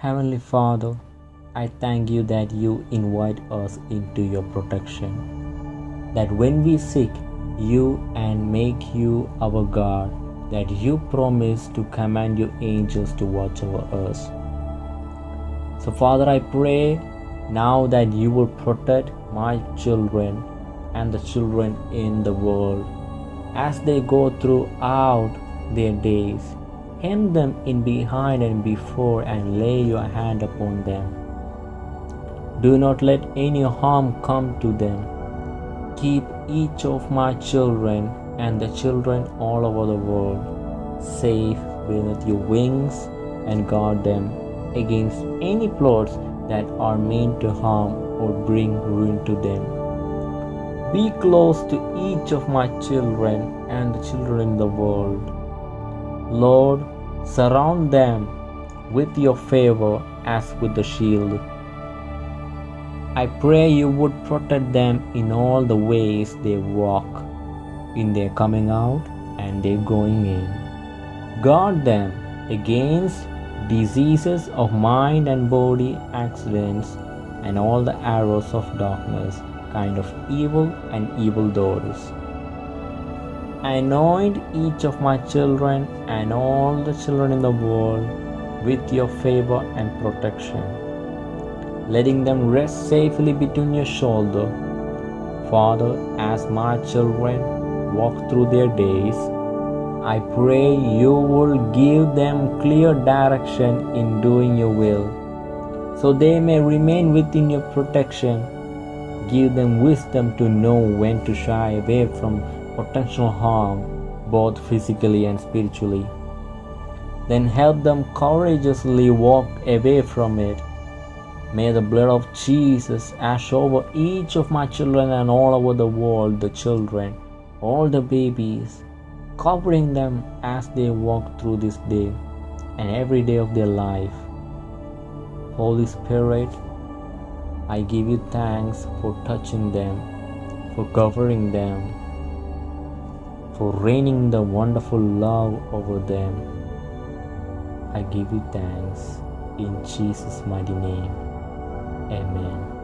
Heavenly Father, I thank you that you invite us into your protection. That when we seek you and make you our God, that you promise to command your angels to watch over us. So, Father, I pray now that you will protect my children and the children in the world as they go throughout their days. Hem them in behind and before and lay your hand upon them. Do not let any harm come to them. Keep each of my children and the children all over the world safe beneath your wings and guard them against any plots that are meant to harm or bring ruin to them. Be close to each of my children and the children in the world. Lord, surround them with your favor as with a shield. I pray you would protect them in all the ways they walk, in their coming out and their going in. Guard them against diseases of mind and body, accidents, and all the arrows of darkness, kind of evil and evil doers. I anoint each of my children and all the children in the world with your favor and protection, letting them rest safely between your shoulder. Father, as my children walk through their days, I pray you will give them clear direction in doing your will, so they may remain within your protection. Give them wisdom to know when to shy away from potential harm, both physically and spiritually. Then help them courageously walk away from it. May the blood of Jesus ash over each of my children and all over the world, the children, all the babies, covering them as they walk through this day and every day of their life. Holy Spirit, I give you thanks for touching them, for covering them, for raining the wonderful love over them. I give you thanks in Jesus' mighty name. Amen.